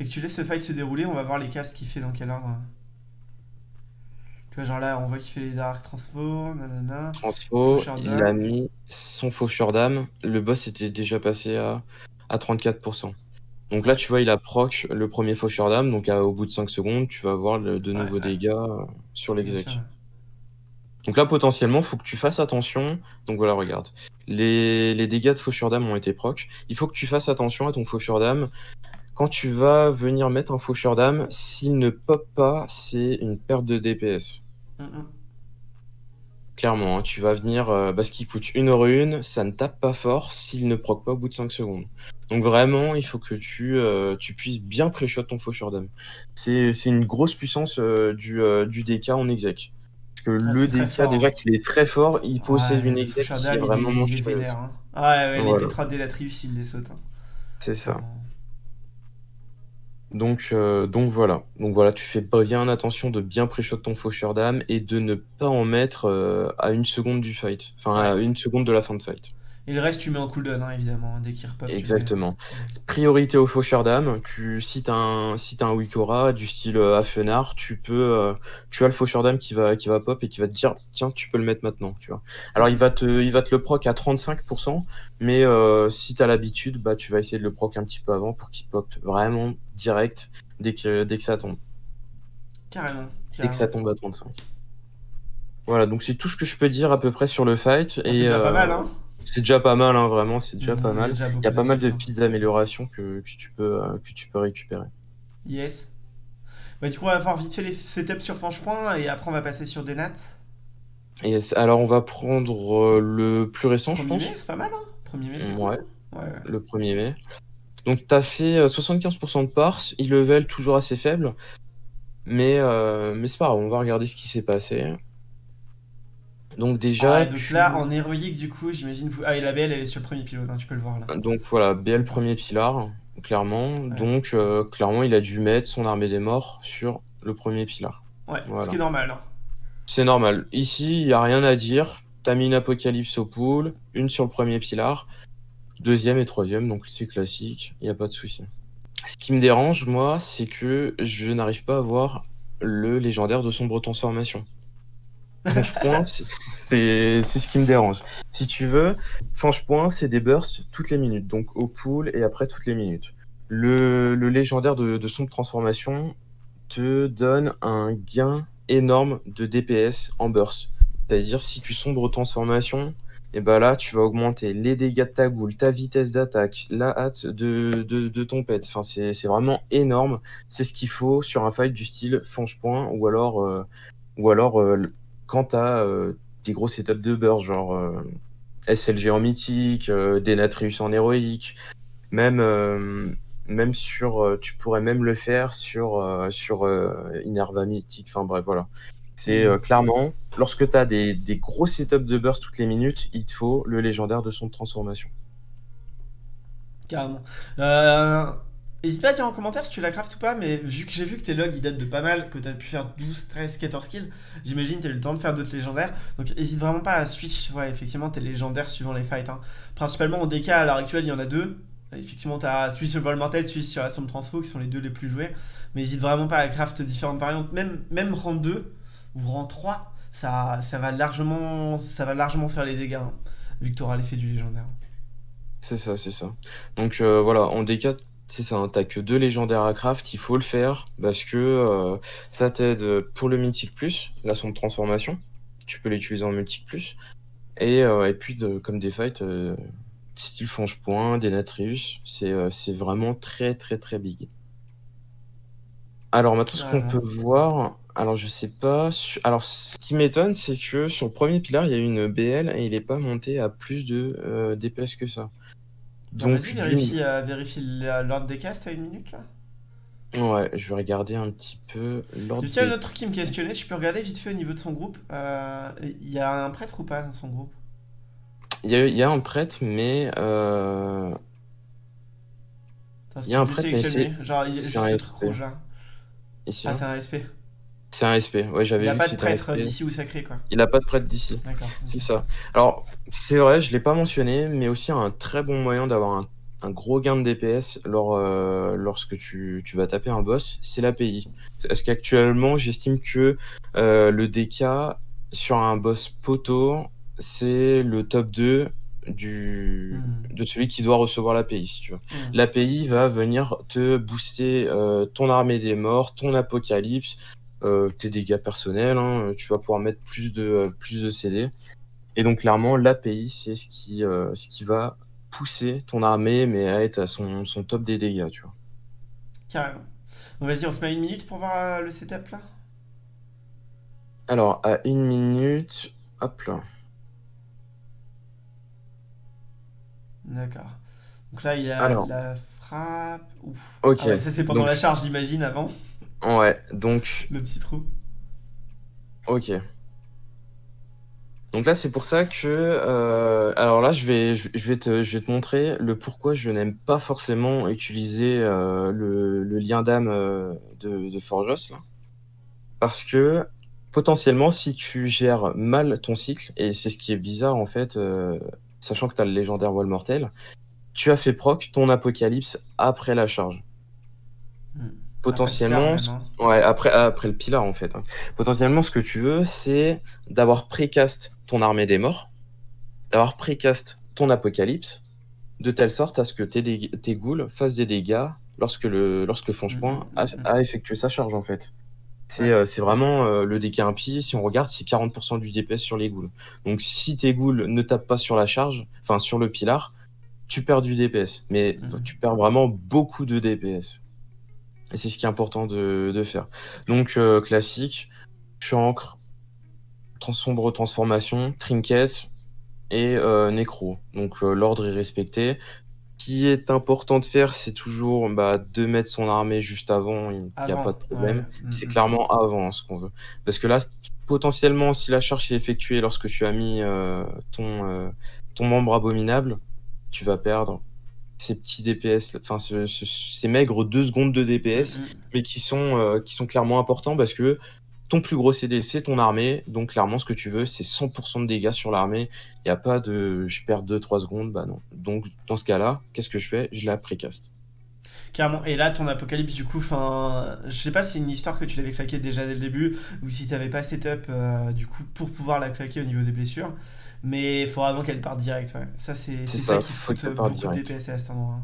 Et que tu laisses le fight se dérouler, on va voir les castes qu'il fait dans quel ordre. Tu vois, genre là, on voit qu'il fait les Dark Transfo, nanana. Transfo, il a mis son Faucheur d'âme, le boss était déjà passé à, à 34%. Donc là tu vois il a proc le premier Faucheur d'âme, donc à- au bout de 5 secondes tu vas voir le- de Ouais, nouveaux ouais. dégâts euh, sur l'exec. Donc là, potentiellement, faut que tu fasses attention. Donc voilà, regarde. Les, les dégâts de Faucheur d'âme ont été proc. Il faut que tu fasses attention à ton Faucheur d'âme. Quand tu vas venir mettre un Faucheur d'âme, s'il ne pop pas, c'est une perte de DPS. Mm, mm. Clairement, hein. tu vas venir, euh, parce qu'il coûte une rune, ça ne tape pas fort s'il ne proc pas au bout de 5 secondes. Donc vraiment, il faut que tu, euh, tu puisses bien pré-shot ton Faucheur d'âme. C'est c'est une grosse puissance euh, du, du DK en exec. Parce que Ah, le DK, fort, déjà hein. qu'il est très fort, il possède Ouais, une exec qui est il vraiment il est monstrueuse. vénère. hein. Ouais, ouais, Voilà. les Pétra délatrius, il les saute. C'est ça. Donc, euh, donc voilà. Donc voilà, tu fais bien attention de bien pré-shot ton faucheur d'âme et de ne pas en mettre euh, à une seconde du fight. Enfin, à une seconde de la fin de fight. Et le reste, tu mets en cooldown, hein, évidemment, dès qu'il repop. mets. Exactement. Priorité au faucheur d'âme. Tu, si t'as un, si un Wikora du style euh, Afenar, tu peux, euh, tu as le faucheur d'âme qui va, qui va pop et qui va te dire, tiens, tu peux le mettre maintenant, tu vois. Alors, il va te, il va te le proc à 35%, mais si t'as l'habitude, bah, tu vas essayer de le proc un petit peu avant pour qu'il pop vraiment direct dès que, dès que ça tombe. Carrément. Dès que ça tombe à 35. Voilà, donc c'est tout ce que je peux dire à peu près sur le fight. Et c'est déjà pas euh, mal, hein. C'est déjà pas mal, hein, vraiment, c'est déjà Mhm, pas mal. déjà Il y a pas mal de hein. pistes d'amélioration que, que tu peux, euh, que tu peux récupérer. Yes. Bah, du coup, on va voir vite fait les setups sur Franchepoint et après, on va passer sur Denat. C'est- alors, on va prendre euh, le plus récent, je 1er pense. mai, c'est pas mal, hein 1er mai, c'est cool. Ouais, Ouais, ouais. le 1er mai. Donc, tu as fait euh, 75% de parts, e-level toujours assez faible. Mais, euh, mais c'est pas grave, on va regarder ce qui s'est passé. Donc, déjà. Ouais, donc tu- là, en héroïque, du coup, j'imagine. Vous... Ah, et la BL, elle est sur le premier pilote, hein, tu peux le voir là. Donc voilà, BL premier pilar. clairement. Donc, clairement, il a dû mettre son armée des morts sur le premier pilar. Ouais, ce qui est normal. Hein. C'est normal. Ici, il n'y a rien à dire. T'as mis une apocalypse au pool, une sur le premier pilar, deuxième et troisième, donc c'est classique, il n'y a pas de souci. Ce qui me dérange, moi, c'est que je n'arrive pas à voir le légendaire de sombre transformation. Franche c'est ce qui me dérange. Si tu veux, Franche Point, c'est des bursts toutes les minutes, donc au pool et après toutes les minutes. Le, légendaire de, de sombre transformation te donne un gain énorme de DPS en burst. C'est-à-dire, si tu sombres transformation, et bah là, tu vas augmenter les dégâts de ta goule, ta vitesse d'attaque, la hâte de, de, ton pet. Enfin, c'est vraiment énorme. C'est ce qu'il faut sur un fight du style Fange Point ou alors, euh, ou alors euh, quand tu as euh, des gros setups de burst, genre SLG en mythique, Denatrius en héroïque, même, même sur. tu pourrais même le faire sur, sur Inerva mythique. Enfin bref, voilà. C'est euh, clairement, lorsque tu as des, des, gros setups de burst toutes les minutes, il te faut le légendaire de son transformation. Carrément. Euh, N'hésite pas à dire en commentaire si tu la craftes ou pas, mais vu que j'ai vu que tes logs ils datent de pas mal, que tu as pu faire 12, 13, 14 kills, j'imagine que tu as eu le temps de faire d'autres légendaires. Donc n'hésite vraiment pas à switch, ouais, effectivement, tes légendaires suivant les fights. Hein. Principalement au DK à l'heure actuelle, il y en a deux. Effectivement, tu as celui sur le vol mortel, celui sur la somme transfo qui sont les deux les plus joués. Mais n'hésite vraiment pas à craft différentes variantes, même, même rang 2 ou rang 3, ça, ça, va largement, ça va largement faire les dégâts, hein, vu que tu auras l'effet du légendaire. C'est ça, c'est ça. Donc euh, voilà, en D4, c'est ça, hein, t'as que deux légendaires à craft, il faut le faire parce que euh, ça t'aide pour le Mythic Plus, la sonde de transformation, tu peux l'utiliser en Mythic Plus, et, euh, et puis comme des fights style Fange Point, des Natrius, c'est vraiment très très très big. Alors maintenant, ce qu'on peut voir, alors je sais pas, alors ce qui m'étonne, c'est que sur le premier pilar, il y a une BL et il est pas monté à plus de euh, DPS que ça. Donc vas-y, vérifie, euh, vérifie l'ordre des castes à une minute là? Ouais, je vais regarder un petit peu l'ordre. Il y a un autre truc qui me questionnait, tu peux regarder vite fait au niveau de son groupe. Euh, il y a un prêtre ou pas dans son groupe? Il y a, un prêtre, mais. Euh... il y a un prêtre, mais c'est. Genre, il y a juste un truc rouge là ah, c'est un SP. C'est un SP, ouais, j'avais Il n'a pas de prêtre d'ici ou sacré, quoi. Il n'a pas de prêtre d'ici. D'accord. C'est ça. Alors, c'est vrai, je ne l'ai pas mentionné, mais aussi un très bon moyen d'avoir un, gros gain de DPS lors, euh, lorsque tu, vas taper un boss, c'est l'API. Parce qu'actuellement, j'estime que euh, le DK sur un boss poteau, c'est le top 2 du, hmm. de celui qui doit recevoir l'API, si tu veux. Hmm. L'API va venir te booster euh, ton armée des morts, ton apocalypse, tes dégâts personnels, hein, tu vas pouvoir mettre plus de, plus de CD. Et donc clairement, l'API, c'est ce qui, euh, ce qui va pousser ton armée, mais à être à son, son top des dégâts, tu vois. Carrément. Vas-y, on se met une minute pour voir le setup là? Alors, à une minute, hop là. D'accord. Donc là, il y a la frappe. Ouf. Ok. Ah ça, c'est pendant la charge, j'imagine, avant. Ouais, donc. Le petit trou. Ok. Donc là, c'est pour ça que. Euh, alors là, je vais, je, vais te, je vais te montrer le pourquoi je n'aime pas forcément utiliser euh, le, lien d'âme euh, de, de Forjos. Là. Parce que potentiellement, si tu gères mal ton cycle, et c'est ce qui est bizarre en fait, sachant que tu as le légendaire voile mortel, tu as fait proc ton apocalypse après la charge. Hmm. Potentiellement, après ouais, après, après le pilar en fait. Hein. Potentiellement, ce que tu veux, c'est d'avoir précast ton armée des morts, d'avoir précast ton apocalypse, de telle sorte à ce que tes, tes ghouls fassent des dégâts lorsque le lorsque Fongepoint hmm, hmm, a, a, effectué sa charge en fait. Euh, c'est vraiment euh, le DK impie. Si on regarde, c'est 40% du DPS sur les ghouls. Donc si tes ghouls ne tapent pas sur la charge, enfin sur le pilar, tu perds du DPS. Mais mhm. tu perds vraiment beaucoup de DPS. Et c'est ce qui est important de, faire. Donc euh, classique, chancre, sombre transformation, trinket et nécro. Donc l'ordre est respecté qui est important de faire, c'est toujours bah, de mettre son armée juste avant, il n'y a pas de problème. Mm, c'est mm. clairement avant ce qu'on veut. Parce que là, potentiellement, si la charge est effectuée lorsque tu as mis euh, ton, euh, ton membre abominable, tu vas perdre ces petits DPS, enfin ce, ces maigres 2 secondes de DPS, mm, mm. mais qui sont, euh, qui sont clairement importants parce que ton plus gros CD, c'est ton armée. Donc, clairement, ce que tu veux, c'est 100% de dégâts sur l'armée. Il n'y a pas de je perds 2-3 secondes. Bah non. Donc, dans ce cas-là, qu'est-ce que je fais? Je la précaste. Carrément. Et là, ton apocalypse, du coup, enfin, je sais pas si c'est une histoire que tu l'avais claqué déjà dès le début ou si tu n'avais pas setup euh, du coup pour pouvoir la claquer au niveau des blessures. Mais il faut vraiment qu'elle parte direct. Ouais. Ça, c'est ça, qui coûte beaucoup de DPS à cet endroit.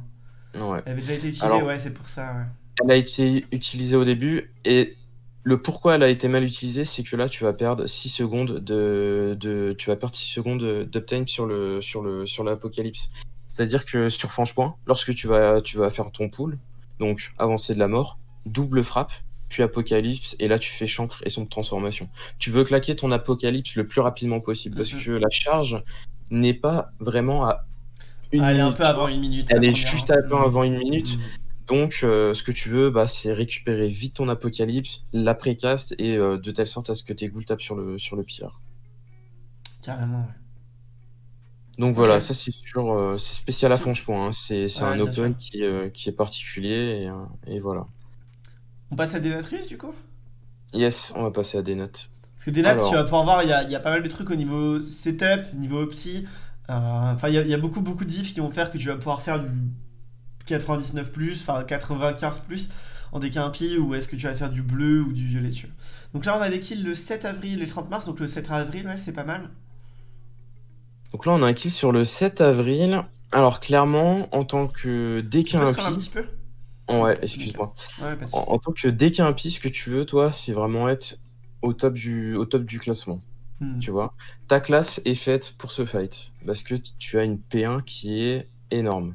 Ouais. Elle avait déjà été utilisée, ouais, c'est pour ça. Elle a été utilisée au début et le pourquoi elle a été mal utilisée, c'est que là, tu vas perdre 6 secondes de, de tu vas perdre 6 secondes d'uptime sur le sur le sur l'apocalypse. C'est-à-dire que sur Franche-Point, lorsque tu vas tu vas faire ton pool, donc avancer de la mort, double frappe, puis apocalypse, et là tu fais chancre et son transformation. Tu veux claquer ton apocalypse le plus rapidement possible parce mm-hmm. que la charge n'est pas vraiment à une Elle est un peu avant une minute. Elle est juste un peu avant une minute. Donc, euh, ce que tu veux, bah, c'est récupérer vite ton apocalypse, la précaste, et euh, de telle sorte à ce que tes ghouls tapent sur le, sur le pire. Carrément, ouais. Donc voilà, ça c'est sûr, euh, c'est spécial à Franche-Point, hein. c'est un open qui, qui, est particulier, et, voilà. On passe à Denatrius du coup? Yes, on va passer à Denat. Parce que Denat, tu vas pouvoir voir, il y a, y a, pas mal de trucs au niveau setup, niveau psy. Enfin, il y, y, a beaucoup, beaucoup de diffs qui vont faire que tu vas pouvoir faire du 99 plus, enfin 95 plus en décampi ou est-ce que tu vas faire du bleu ou du violet dessus Donc là on a des kills le 7 avril et le 30 mars, donc le 7 avril ouais c'est pas mal. Donc là on a un kill sur le 7 avril. Alors clairement en tant que décampi... un petit peu Ouais, excuse-moi. en, tant que décampi, ce que tu veux toi c'est vraiment être au top du, au top du classement. Hmm. Tu vois? Ta classe est faite pour ce fight parce que tu as une P1 qui est énorme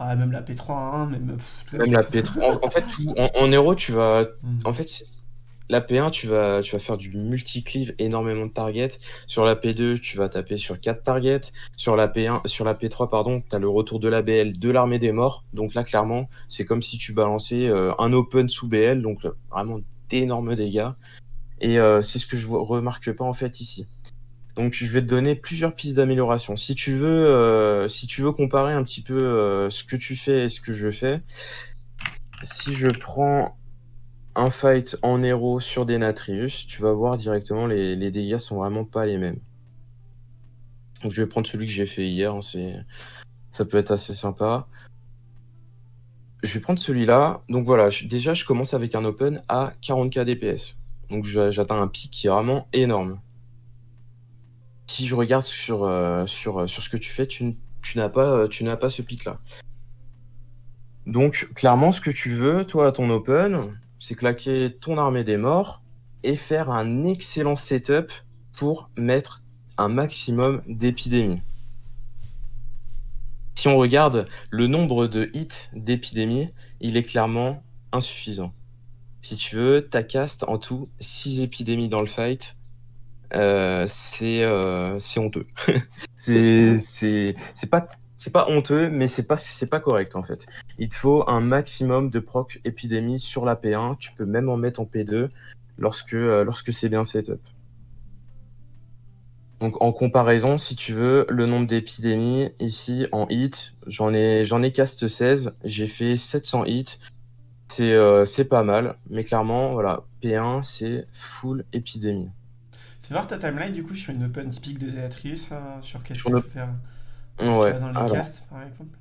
même la P3, hein, même. même la P3. En, fait, en, héros, tu vas. Hmm. En fait, la P1, tu vas, faire du multi-cleave, énormément de targets. Sur la P2, tu vas taper sur 4 targets. Sur la P1, sur la P3, pardon, tu as le retour de la BL de l'armée des morts. Donc là, clairement, c'est comme si tu balançais euh, un open sous BL, donc vraiment d'énormes dégâts. Et euh, c'est ce que je remarque pas en fait ici. Donc je vais te donner plusieurs pistes d'amélioration. Si tu veux, euh, si tu veux comparer un petit peu euh, ce que tu fais et ce que je fais, si je prends un fight en héros sur des Natrius, tu vas voir directement les, les dégâts sont vraiment pas les mêmes. Donc je vais prendre celui que j'ai fait hier, hein, ça peut être assez sympa. Je vais prendre celui-là. Donc voilà, déjà je commence avec un open à 40k DPS. Donc j'atteins un pic qui est vraiment énorme si je regarde sur, euh, euh, ce que tu fais, tu, n'as pas, euh, tu pas ce pic-là. Donc, clairement, ce que tu veux, toi, à ton open, c'est claquer ton armée des morts et faire un excellent setup pour mettre un maximum d'épidémies. Si on regarde le nombre de hits d'épidémies, il est clairement insuffisant. Si tu veux, ta cast en tout 6 épidémies dans le fight, euh, euh, c'est honteux. c'est pas c'est pas honteux, mais c'est pas c'est pas correct en fait. Il te faut un maximum de proc épidémie sur la P1. Tu peux même en mettre en P2 lorsque euh, lorsque c'est bien setup. Donc en comparaison, si tu veux, le nombre d'épidémies ici en hit, j'en ai j'en ai cast 16, j'ai fait 700 hits. C'est c'est pas mal, mais clairement voilà, P1 c'est full épidémie. Fais voir ta timeline du coup sur une open speak de Deatrius, hein, sur qu'est-ce que tu peux faire ouais. dans les casts par exemple.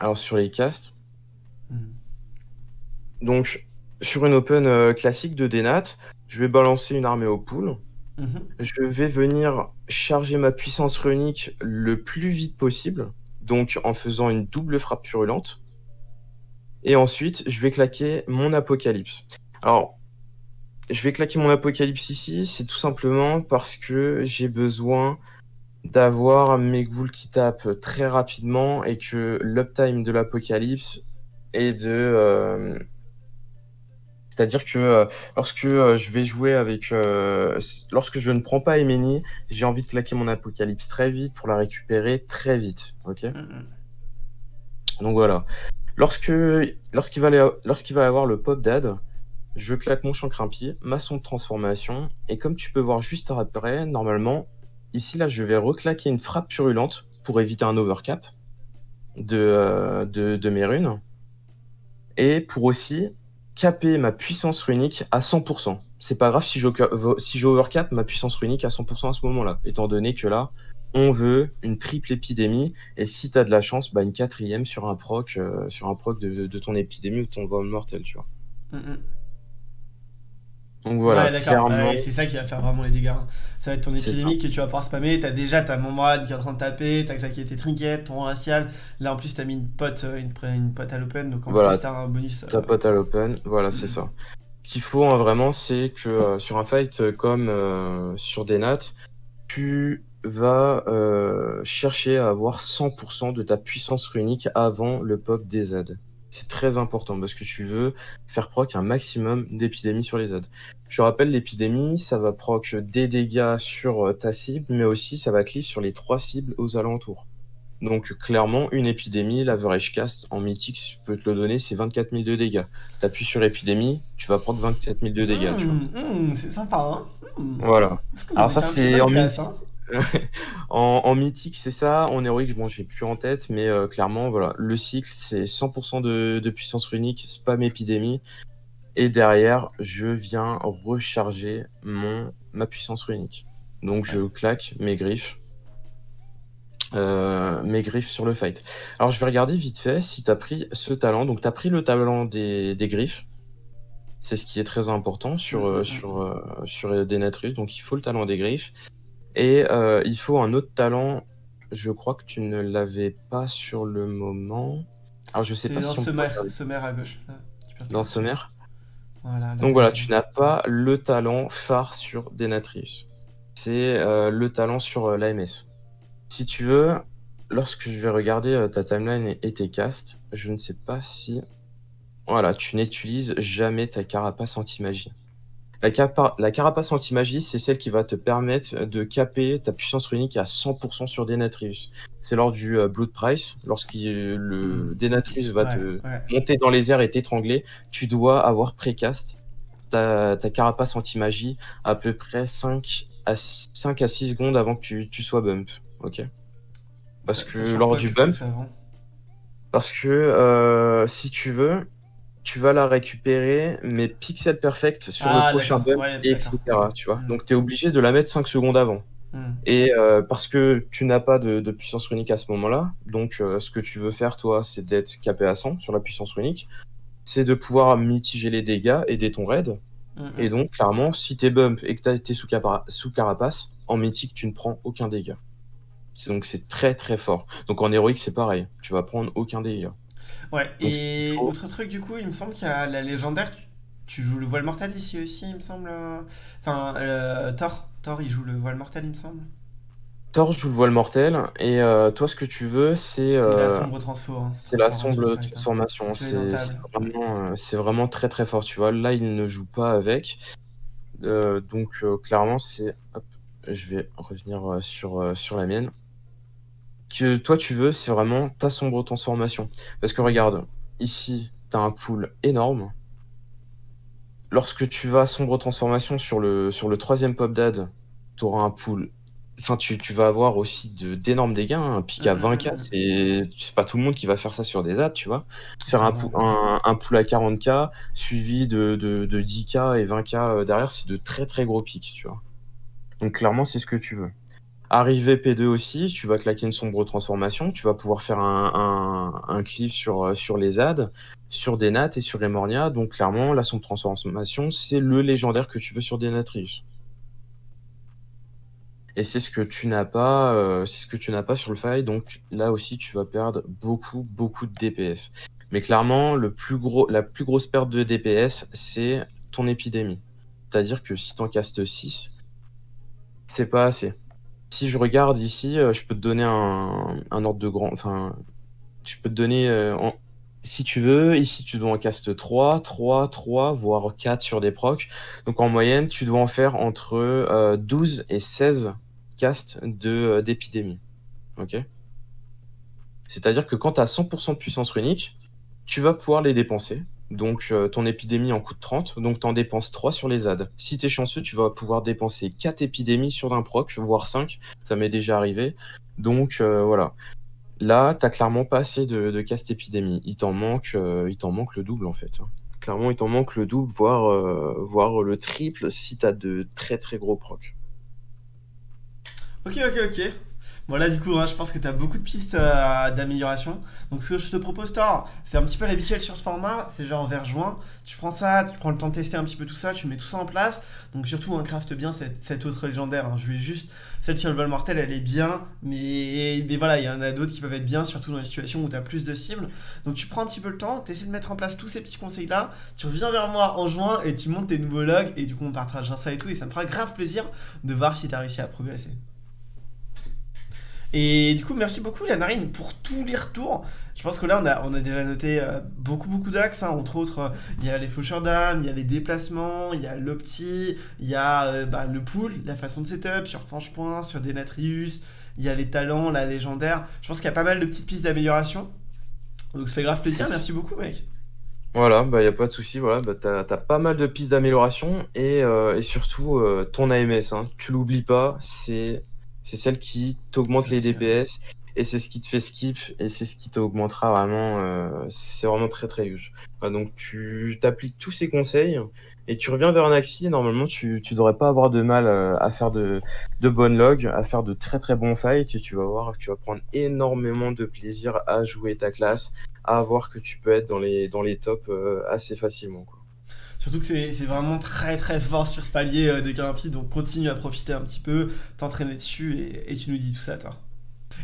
Alors sur les casts, hmm. donc sur une open euh, classique de Denat, je vais balancer une armée au pool. Mhm. Je vais venir charger ma puissance runique le plus vite possible, donc en faisant une double frappe purulente. Et ensuite, je vais claquer mon apocalypse. Alors, je vais claquer mon apocalypse ici, c'est tout simplement parce que j'ai besoin d'avoir mes ghouls qui tapent très rapidement et que l'uptime de l'apocalypse est de... Euh, c'est-à-dire que euh, lorsque euh, je vais jouer avec... lorsque je ne prends pas Emeni, j'ai envie de claquer mon apocalypse très vite pour la récupérer très vite. Ok? Donc voilà. Lorsque lorsqu'il va, lorsqu'il avoir le pop dad, je claque mon champ crimpier, ma sonde de transformation, et comme tu peux voir juste après, normalement, ici là je vais reclaquer une frappe purulente pour éviter un overcap. de, euh, de, mes runes. Et pour aussi caper ma puissance runique à 100%. C'est pas grave si je, si ma puissance runique à 100% à ce moment-là, étant donné que là, on veut une triple épidémie, et si tu as de la chance, bah, une quatrième sur un proc, euh, sur un proc de, de, ton épidémie ou ton vol mortel, tu vois. Mm, mm. Donc voilà, ouais, c'est ça qui va faire vraiment les dégâts. Hein. Ça va être ton épidémie que tu vas pouvoir spammer. T'as déjà ta membrane qui est en train de taper, t'as claqué tes trinkets, ton racial. Là en plus, t'as mis une pote, euh, une, une pote à l'open, donc en plus, t'as un bonus. Ta pote à l'open, voilà, c'est ça. Ce qu'il faut hein, vraiment, c'est que sur un fight comme sur des nats, tu va euh, chercher à avoir 100% de ta puissance runique avant le pop des Z. C'est très important parce que tu veux faire proc un maximum d'épidémies sur les Z. Je rappelle, l'épidémie, ça va proc des dégâts sur euh, ta cible, mais aussi ça va cliff sur les trois cibles aux alentours. Donc clairement, une épidémie, l'average cast en mythique, je peux te le donner, c'est 24 000 de dégâts. T'appuies sur épidémie, tu vas prendre 24 000 de dégâts. Mmh, mmh, c'est sympa, hein mmh. Voilà. Alors ça c'est en mythique. Hein. en, mythique, c'est ça. En héroïque, bon, j'ai plus en tête, mais euh, clairement, voilà, le cycle, c'est 100% de, puissance runique, spam épidémie. Et derrière, je viens recharger mon, ma puissance runique. Donc, je claque mes griffes. Euh, mes griffes sur le fight. Alors, je vais regarder vite fait si tu as pris ce talent. Donc, tu as pris le talent des, griffes. C'est ce qui est très important sur, euh, sur, sur Denatrius. Donc, il faut le talent des griffes. Et euh, il faut un autre talent. Je crois que tu ne l'avais pas sur le moment. Alors je sais pas dans si sommaire, sommaire à gauche. dans sommaire voilà, Donc voilà, tu n'as pas le talent phare sur Denatrius. C'est euh, le talent sur euh, l'AMS. Si tu veux, lorsque je vais regarder ta timeline et, tes casts, je ne sais pas si... Voilà, tu n'utilises jamais ta carapace anti-magie. La, carapace anti-magie, c'est celle qui va te permettre de caper ta puissance runique à 100% sur Denatrius. C'est lors du euh, Blood Price, lorsque le hmm. Denatrius va te monter dans les airs et t'étrangler, tu dois avoir précast ta, ta carapace anti-magie à peu près 5 à, 5 à 6 secondes avant que tu, sois bump. Ok? Parce que lors du bump... Parce que euh, si tu veux, tu vas la récupérer, mais pixel perfect sur le ah, prochain bump, etc. Tu vois hmm. Donc, tu es obligé de la mettre 5 secondes avant. Hmm. Et euh, parce que tu n'as pas de, puissance runique à ce moment-là, donc euh, ce que tu veux faire, toi, c'est d'être capé à 100 sur la puissance runique. C'est de pouvoir mitiger les dégâts, aider ton raid. Hmm, et donc, clairement, si t'es bump et que tu as été sous, sous carapace, en mythique, tu ne prends aucun dégât. Donc, c'est très très fort. Donc, en héroïque, c'est pareil. Tu vas prendre aucun dégât. Ouais, et autre truc, du coup, il me semble qu'il y a la légendaire. Tu, joues le voile mortel ici aussi, il me semble. Euh, enfin, euh, Thor. Thor, il joue le voile mortel, il me semble. Thor joue le voile mortel, et euh, toi, ce que tu veux, c'est. C'est la sombre transformation. c'est la sombre transformation. C'est vraiment, vraiment, très très fort, tu vois. Là, il ne joue pas avec. donc, clairement, c'est. Je vais revenir sur, sur la mienne que toi tu veux, c'est vraiment ta sombre transformation. Parce que regarde, ici, tu as un pool énorme. Lorsque tu vas sombre transformation sur le, sur le troisième pop dad, tu auras un pool. Enfin, tu, vas avoir aussi d'énormes dégâts. Hein. Un pic à 20k, c'est pas tout le monde qui va faire ça sur des ads, tu vois. Faire un, pool, un, pool à 40k, suivi de, de, de 10k et 20k euh, derrière, c'est de très très gros pics, tu vois. Donc clairement, c'est ce que tu veux. Arrivé P2 aussi, tu vas claquer une sombre transformation, tu vas pouvoir faire un, un, cliff sur, euh, sur les ZAD, sur des nats et sur les Mornia. Donc clairement, la sombre transformation, c'est le légendaire que tu veux sur des Natrius. Et c'est ce que tu n'as pas, euh, c'est ce que tu n'as pas sur le faille. Donc là aussi, tu vas perdre beaucoup, beaucoup de DPS. Mais clairement, le plus gros, la plus grosse perte de DPS, c'est ton épidémie. C'est-à-dire que si tu en castes 6, c'est pas assez. Si je regarde ici, euh, je peux te donner un, ordre de grand. Enfin, je peux te donner. Euh, si tu veux, ici tu dois en caste 3, 3, 3, voire 4 sur des procs. Donc en moyenne, tu dois en faire entre 12 euh, et 16 castes d'épidémie. ok? C'est-à-dire que quand tu as 100% de puissance runique, tu vas pouvoir les dépenser. Donc euh, ton épidémie en coûte 30, donc tu en dépenses 3 sur les ZAD. Si tu es chanceux, tu vas pouvoir dépenser 4 épidémies sur un proc, voire 5, ça m'est déjà arrivé. Donc euh, voilà. Là, t'as clairement pas assez de, cast épidémie. Il t'en manque, euh, il t'en manque le double en fait. hein. Clairement, il t'en manque le double, voire, voire le triple si t'as de très très gros procs. Ok, ok, ok. Bon là du coup, hein, je pense que tu as beaucoup de pistes euh, d'amélioration. Donc ce que je te propose, Thor, c'est un petit peu l'habituel sur ce format, c'est genre vers juin. Tu prends ça, tu prends le temps de tester un petit peu tout ça, tu mets tout ça en place. Donc surtout, un craft bien cette, autre légendaire. hein. Je vais juste, celle sur le vol mortel, elle est bien, mais, voilà, il y en a d'autres qui peuvent être bien, surtout dans les situations où tu as plus de cibles. Donc tu prends un petit peu le temps, tu essaies de mettre en place tous ces petits conseils là. Tu reviens vers moi en juin et tu montes tes nouveaux logs et du coup on partagera ça et tout. Et ça me fera grave plaisir de voir si tu as réussi à progresser. Et du coup, merci beaucoup, la narine, pour tous les retours. Je pense que là, on a, on a déjà noté euh, beaucoup, beaucoup d'axes. hein. Entre autres, euh, il y a les faucheurs d'âme, il y a les déplacements, il y a l'opti, il y a euh, bah, le pool, la façon de setup sur Franchepoint, sur Denatrius, il y a les talents, la légendaire. Je pense qu'il y a pas mal de petites pistes d'amélioration. Donc ça fait grave plaisir. Merci beaucoup, mec. Voilà, bah y a pas de souci, voilà, bah t'as, t'as pas mal de pistes d'amélioration et, surtout ton AMS, hein, tu l'oublies pas, c'est c'est celle qui t'augmente les. DPS et c'est ce qui te fait skip et c'est ce qui t'augmentera vraiment, euh, c'est vraiment très très huge. Donc tu t'appliques tous ces conseils et tu reviens vers un axi normalement tu, tu devrais pas avoir de mal euh, à faire de, de bonnes logs, à faire de très très bons fights et tu vas voir que tu vas prendre énormément de plaisir à jouer ta classe, à voir que tu peux être dans les, dans les tops euh, assez facilement. Quoi. Surtout que c'est vraiment très très fort sur ce palier euh, des donc continue à profiter un petit peu, t'entraîner dessus et, tu nous dis tout ça, toi.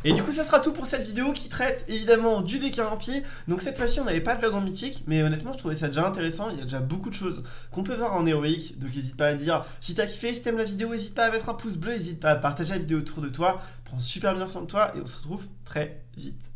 Et du coup, ça sera tout pour cette vidéo qui traite évidemment du décarampi. Donc cette fois-ci, on n'avait pas de log en mythique, mais honnêtement, je trouvais ça déjà intéressant. Il y a déjà beaucoup de choses qu'on peut voir en héroïque. Donc n'hésite pas à dire si t'as kiffé, si t'aimes la vidéo, n'hésite pas à mettre un pouce bleu, n'hésite pas à partager la vidéo autour de toi. Prends super bien soin de toi et on se retrouve très vite.